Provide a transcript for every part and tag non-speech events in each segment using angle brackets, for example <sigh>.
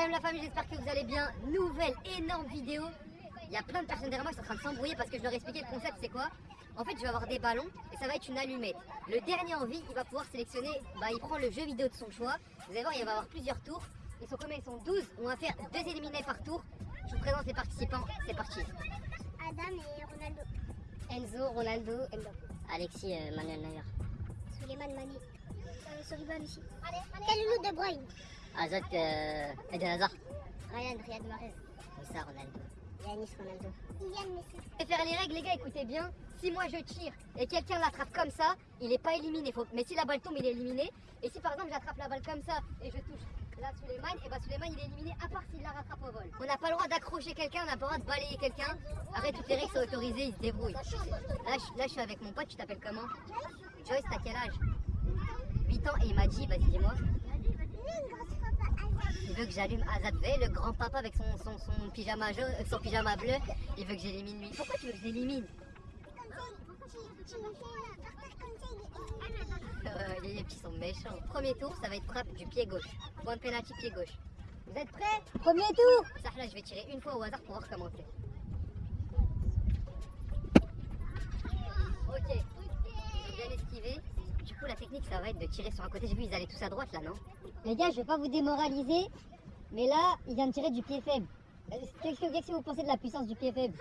Salam la famille, j'espère que vous allez bien. Nouvelle énorme vidéo. Il y a plein de personnes derrière moi qui sont en train de s'embrouiller parce que je leur ai expliqué le concept c'est quoi? En fait, je vais avoir des ballons et ça va être une allumette. Le dernier en vie, il va pouvoir sélectionner, bah, il prend le jeu vidéo de son choix. Vous allez voir, il va avoir plusieurs tours. Ils sont combien Ils sont 12. On va faire deux éliminés par tour. Je vous présente les participants. C'est parti. Adam et Ronaldo. Enzo, Ronaldo, Mbappé. Alexis, euh, Manuel Neuer. Suleiman Mani. Euh, Soriban aussi. Kalilou De Bruyne. Azat, euh, Eden Hazard. Ryan Riyad Mahrez. Moussa, Ronaldo. Yanis Ronaldo. Messi. Je vais faire les règles, les gars, écoutez bien. Si moi je tire et quelqu'un l'attrape comme ça, il n'est pas éliminé. Faut... Mais si la balle tombe, il est éliminé. Et si par exemple j'attrape la balle comme ça et je touche là Suleiman, et bah Suleiman il est éliminé à part s'il la rattrape au vol. On n'a pas le droit d'accrocher quelqu'un, on n'a pas le droit de balayer quelqu'un. Après toutes les règles sont autorisées, il se débrouille. Là je, là, je suis avec mon pote, tu t'appelles comment? Joyce, t'as quel âge? 8 ans et il m'a dit, vas-y dis-moi. Veut que j'allume Azad le grand papa avec son, son, son pyjama jaune, euh, son pyjama bleu. Il veut que j'élimine lui. Pourquoi tu veux que j'élimine Euh, Les petits sont méchants. Premier tour, ça va être frappe du pied gauche. Point de pénalty pied gauche. Vous êtes prêts? Premier tour là, je vais tirer une fois au hasard pour voir comment c'est. Ok. J'ai bien esquivé. Du coup, la technique, ça va être de tirer sur un côté. J'ai vu, ils allaient tous à droite là, non? Les gars, je vais pas vous démoraliser, mais là, il vient de tirer du pied faible. Qu'est-ce que, vous pensez de la puissance du pied faible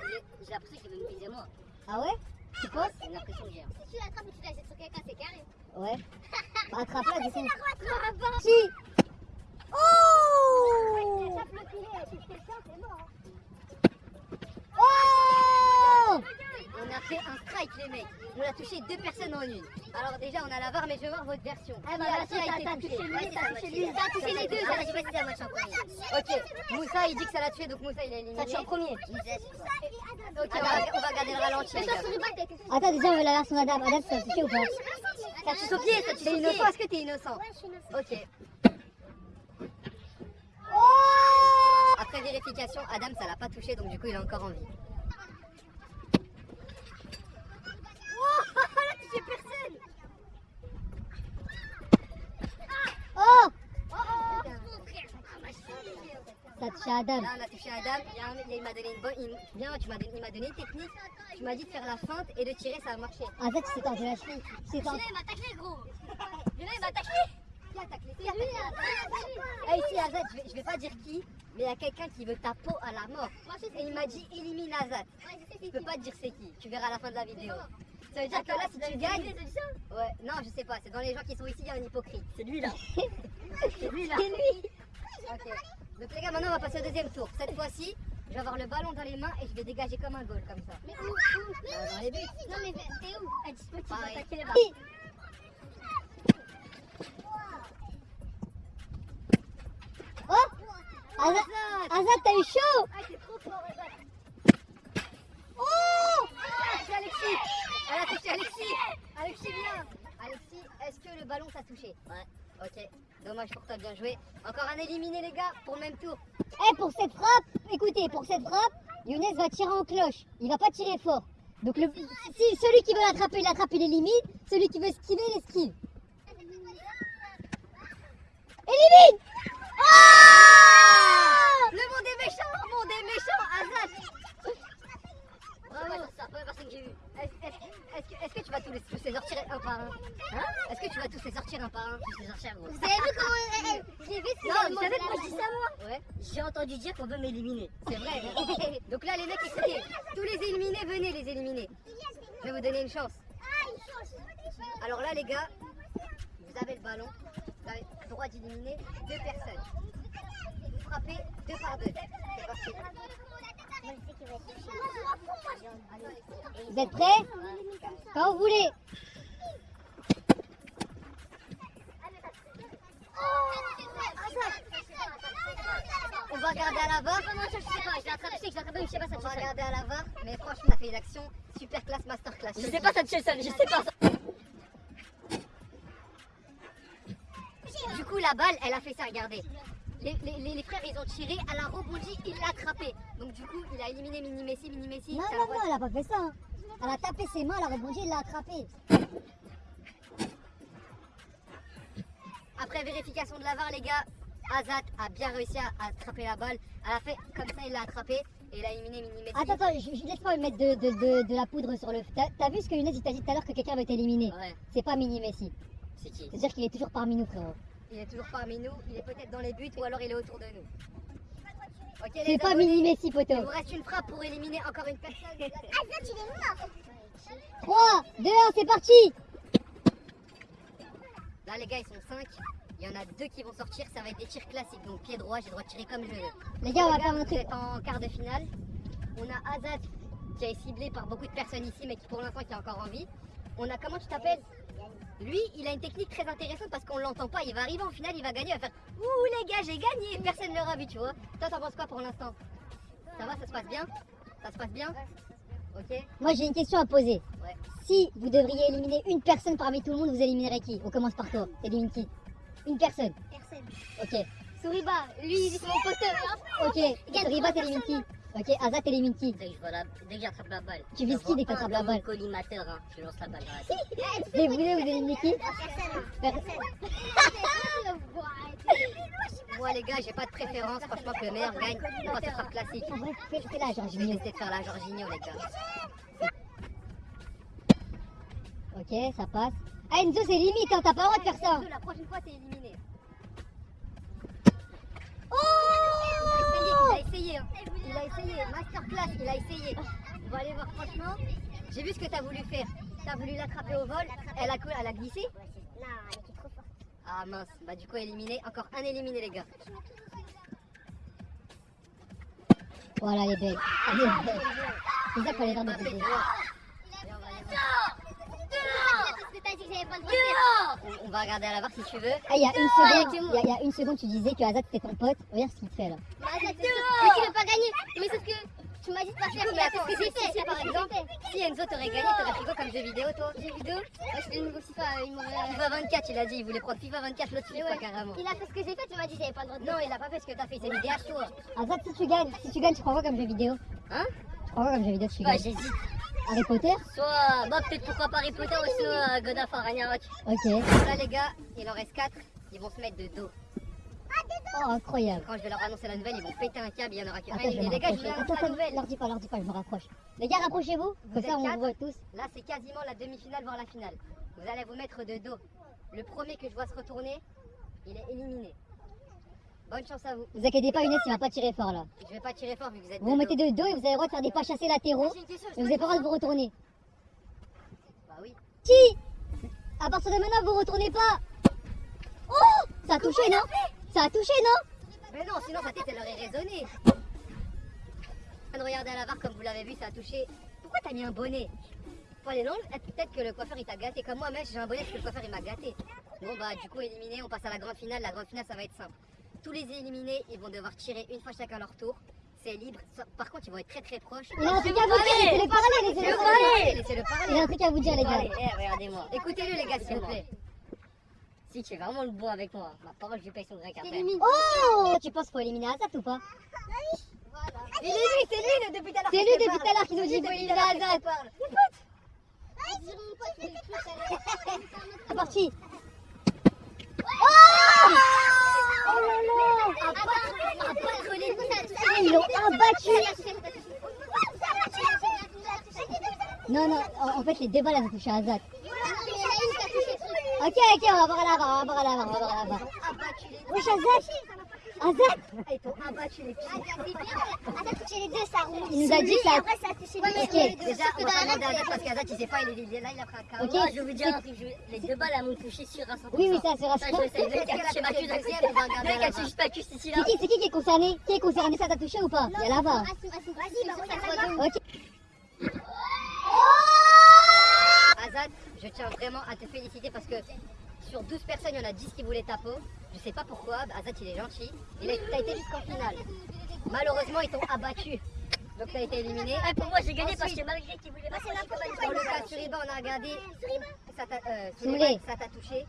J'ai l'impression qu'il veut me viser moi. Ah ouais? Tu penses? C'est une impression que j'ai. hein. Si tu l'attrapes et tu la jettes sur quelqu'un, c'est carré. Ouais. Bah, Attrape-la, <laughs> du coup. Oh. Oh On a fait un strike les mecs. On a touché deux personnes en une. Alors déjà on a la VAR mais je veux voir votre version. Eh bah, a- a été touché touché lui, t'as touché lui, t'as touché les deux, Ah, pas suis en premier. Ok, Moussa il dit que ça l'a tué donc Moussa il est éliminé. Ça tue en premier. Ok, on va, on va garder le ralenti. Attends, déjà, on veut la version Adam. Adam, ça touché ou pas Ça touche au pied, ça touche au innocent. Est-ce que t'es innocent Ouais, je suis innocent. Ok. Après vérification, Adam ça l'a pas touché donc du coup il est encore en vie. Chérie. Ça a touché Adam. Là on a touché Adam, il, y a un mec, il m'a donné une bonne. il- Bien, tu m'as donné, il m'a donné une technique. Tu m'as dit de faire la feinte et de tirer, ça a marché. En fait, c'est tendu la cheville. C'est il m'a taclé, gros. Celui-là il m'a taclé Qui a taclé? Je vais, je vais pas dire qui, mais il y a quelqu'un qui veut ta peau à la mort. Et il m'a dit élimine Azad. Je peux pas te dire c'est qui, tu verras à la fin de la vidéo. Ça veut dire que là si tu gagnes. Ouais, non je sais pas, c'est dans les gens qui sont ici, il y a un hypocrite. C'est lui là. <laughs> c'est lui là. C'est lui. Ok. Donc les gars, maintenant on va passer au deuxième tour. Cette fois-ci, je vais avoir le ballon dans les mains et je vais dégager comme un goal comme ça. Mais où, où Euh, dans les buts. Non, mais t'es où Elle dit que tu attaquer les Oui. Oh Azad, Azad, t'as eu chaud Ah, t'es trop fort, Azad. Oh Elle a touché Alexis Elle a touché Alexis Alexis viens Alexis, est-ce que le ballon t'a touché Ouais. Ok, dommage pour toi, bien joué. Encore un éliminé les gars, pour le même tour. Eh, pour cette frappe, écoutez, pour cette frappe, Younes va tirer en cloche. Il va pas tirer fort. Donc, le, si celui qui veut l'attraper, il l'attrape, il élimine. Celui qui veut esquiver, il esquive. Élimine Ah Le monde est méchant Le monde est méchant Azad <laughs> Bravo C'est la première personne que j'ai vue. Est-ce que, tu vas tous les, tous les sortir un par un Hein? Est-ce que tu vas tous les sortir un par un? Tous les sortir gros. Vous avez vu comment elle- Je l'ai vu, c'est Non, vous savez pourquoi je dis ça moi? Ouais. J'ai entendu dire qu'on veut m'éliminer. C'est vrai. <laughs> Donc là les mecs écoutez, tous les éliminés, venez les éliminer. Je vais vous donner une chance. Alors là les gars, vous avez le ballon, vous avez le droit d'éliminer deux personnes. Vous frappez deux par deux. C'est parti. Vous êtes prêts Quand vous voulez. On va regarder à la ça, ça On va regarder à la VAR, mais franchement on a fait une action super classe masterclass. Je sais pas, ça touche seul, je sais pas. Du coup, la balle, elle a fait ça, regardez. Les, les- les- les frères, ils ont tiré, elle a rebondi, il l'a attrapé. Donc, du coup, il a éliminé Mini Messi, Mini Messi. Non, non, non, elle a pas fait ça. hein. Elle a tapé ses mains, elle a rebondi, elle l'a attrapé. Après vérification de la VAR, les gars, Azat a bien réussi à attraper la balle. À la fin, comme ça, il l'a attrapé et il a éliminé Mini Messi. Attends, attends, je, je laisse pas me mettre de, de, de, de la poudre sur le. T'as t'as vu ce que Younes il t'a dit tout à l'heure que quelqu'un va être éliminé? Ouais, C'est pas Mini Messi. c'est qui? C'est-à-dire qu'il est toujours parmi nous, frérot. Il est toujours parmi nous, il est peut-être dans les buts ou alors il est autour de nous. Ok, les C'est pas Mini Messi, Il poteau. vous reste une frappe pour éliminer encore une personne. Azat, il est mort. 3, 2, 1, c'est parti Là, les gars, ils sont 5. Il y en a deux qui vont sortir. Ça va être des tirs classiques. Donc, pied droit, j'ai le droit de tirer comme je veux. Les gars, on va faire truc. êtes en quart de finale. On a Azat qui est ciblé par beaucoup de personnes ici, mais qui pour l'instant qui a encore envie. On a comment tu t'appelles Lui, il a une technique très intéressante parce qu'on l'entend pas. Il va arriver en finale, il va gagner, il va faire Ouh les gars, j'ai gagné Personne ne l'aura vu, tu vois. Toi, t'en penses quoi pour l'instant Ça va, ça se passe bien Ça se passe bien Ok Moi, j'ai une question à poser. Ouais. Si vous devriez éliminer une personne parmi tout le monde, vous éliminerez qui? On commence par toi. Élimine qui? Une personne. Personne. Ok. Souriba, lui, c'est mon poteur. Ok. Riba, t'élimines qui? Ok. Azat, t'élimines qui Dès que, je j'attrape la balle. Tu vises qui dès que t'attrapes la balle collimateur, hein. je lance la balle dans la tête. Et vous, vous éliminez qui Personne. <laughs> Per- <laughs> Moi, les gars, j'ai pas de préférence. Franchement, que le meilleur gagne. On va faire frappe classique. En vrai, fais, la Je vais Jorginho. essayer de faire la Jorginho, les gars. Ok, ça passe. Ah, Enzo, c'est limite, hein, t'as pas le droit de faire ça. La prochaine fois, t'es éliminé. Oh Il a essayé, il a essayé. hein. Il a essayé. Masterclass, il a essayé. On va aller voir, franchement. J'ai vu ce que t'as voulu faire. T'as voulu l'attraper au vol. Elle a, elle a glissé. Non, elle était trop forte. Ah mince. Bah, du coup, éliminé. Encore un éliminé, les gars. Voilà, elle est belle. Elle est belle. C'est ça qu'on les de. Allez, on va aller voir. On- va regarder à la barre si tu veux. Ah, il y a une seconde, il y a, il y a une seconde, tu disais que Azat c'était ton pote. Regarde ce qu'il te fait là. Azat, mais tu veux pas gagner. Mais sauf que tu m'as dit de pas faire. Mais attends, si, si, si, par exemple, si Enzo t'aurait gagné, t'aurais pris quoi comme jeu vidéo, toi Jeux vidéo Moi, je le nouveau FIFA. Il m'aurait. FIFA 24, il a dit, il voulait prendre FIFA 24, l'autre FIFA Ouais. carrément. Il a fait ce que j'ai fait, tu m'as dit que j'avais pas le droit de Non, il a pas fait ce que t'as fait, c'est une DH toi. Azat, si tu gagnes, si tu gagnes, tu prends quoi comme jeu vidéo Hein Tu prends quoi comme jeu vidéo si tu Bah, gagnes j'hésite. Harry Potter Soit, bah, peut-être pourquoi pas Harry Potter ou soit euh, God of War, Ragnarok. Ok. Là, les gars, il en reste 4, ils vont se mettre de dos. Oh, incroyable. Quand je vais leur annoncer la nouvelle, ils vont péter un câble, il y en aura qu'un. Attends, je vais me Les gars, je vais Attends, annoncer la nouvelle. leur dis pas, leur dis pas, je me rapproche. Les gars, rapprochez-vous. Comme êtes ça, on quatre vous voit tous. Là, c'est quasiment la demi-finale, voire la finale. Vous allez vous mettre de dos. Le premier que je vois se retourner, il est éliminé. Bonne chance à vous. Vous inquiétez pas, Younes, il va pas tirer fort là. Je vais pas tirer fort vu que vous êtes Vous mettez de dos et vous avez le droit de faire des pas chassés latéraux. Une question, Mais vous avez pas le droit de vous retourner. Bah oui. Si À partir de maintenant, vous retournez pas. Oh Ça a touché, non? Ça a touché, non? Mais non, sinon sa tête elle aurait résonné. Regarder à la barre comme vous l'avez vu, ça a touché. Pourquoi t'as mis un bonnet? Faut aller long. Peut-être que le coiffeur il t'a gâté. Comme moi, même j'ai un bonnet parce que le coiffeur il m'a gâté. Bon bah du coup éliminé, on passe à la grande finale. La grande finale ça va être simple. Tous les éliminés, ils vont devoir tirer une fois chacun leur tour. C'est libre. Par contre, ils vont être très très proches. Il a un truc à vous dire, laissez-le parler, laissez-le parler. Laissez-le Il a parler. un truc à vous dire, les gars. Eh, regardez-moi. Écoutez-le les gars s'il vous plaît. Si tu es vraiment le bon avec moi, ma parole je paye son grec après. Oh Tu penses qu'il faut éliminer Azat ou pas Il est lui, c'est lui le depuis tout <laughs> à l'heure. C'est lui depuis tout à l'heure qui nous C'est dit faut éliminer Azat. C'est parti Oh là là Ah, Ils l'ont abattu Non, non, en fait, les deux balles, elles ont touché Azat. Ok, ok, on va voir à la barre, on va voir à la barre, on va voir à la barre. abattu les Wesh, Azat Azat Ah, Ils t'ont abattu les pieds. touché les deux, ça roule. Il nous a dit ça. Après, ça a touché les Ok. deux. Déjà, on va pas demander à Azat parce qu'Azat il sait pas, il est, là, il a pris un carreau. Je vous c'est- je- les deux balles elles m'ont touché sur un. Oui, oui, ça Ça, sûr. je sais, la elle barre. touche pas cuisse ici C'est qui, c'est qui qui est concerné? Qui est concerné? Ça t'a touché ou pas? Il y a barre. Vas-y. Ok. Azad, je tiens vraiment à te féliciter parce que sur 12 personnes, il y en a 10 qui voulaient ta peau. Je sais pas pourquoi, Azad il est gentil. Il a, t'as été jusqu'en finale. Malheureusement, ils t'ont abattu. Donc t'as été éliminé. pour moi, j'ai gagné parce que malgré qu'il voulait pas, c'est n'importe Pour le cas Suriba, on a regardé. Ça t'a euh, ça t'a touché.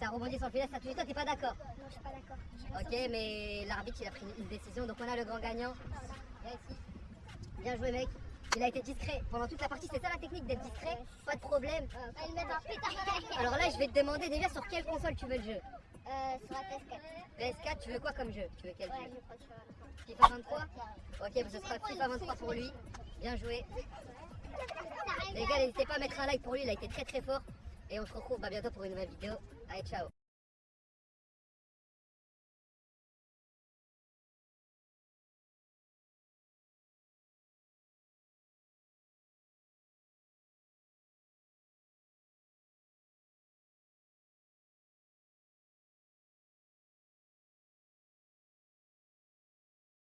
Ça a rebondi sur le filet, ça t'a touché. Toi, t'es pas d'accord Non, je suis pas d'accord. Ok, mais l'arbitre, il a pris une décision. Donc on a le grand gagnant. Viens ici. Bien joué, mec. Il a été discret pendant toute la partie. C'est ça la technique d'être discret. Pas de problème. Elle met un pétard dans la gueule. Alors là, je vais te demander déjà sur quelle console tu veux le jeu. Euh, sur la PS4. PS4, tu veux quoi comme jeu? Tu veux quel Ouais, jeu? je FIFA 23 Ok, bah, ce sera FIFA 23 pour lui. Bien joué. <laughs> Les gars, n'hésitez pas à mettre un like pour lui, il a été très très fort. Et on se retrouve bah, bientôt pour une nouvelle vidéo. Allez, ciao